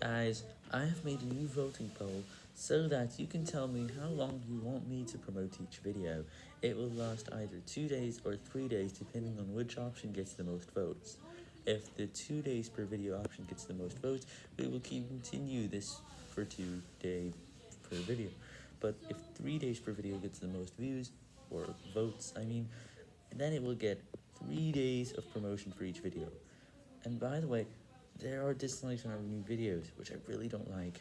Guys, I have made a new voting poll so that you can tell me how long you want me to promote each video. It will last either 2 days or 3 days depending on which option gets the most votes. If the 2 days per video option gets the most votes, we will continue this for 2 days per video. But if 3 days per video gets the most views, or votes I mean, then it will get 3 days of promotion for each video. And by the way, there are dislikes on our new videos, which I really don't like.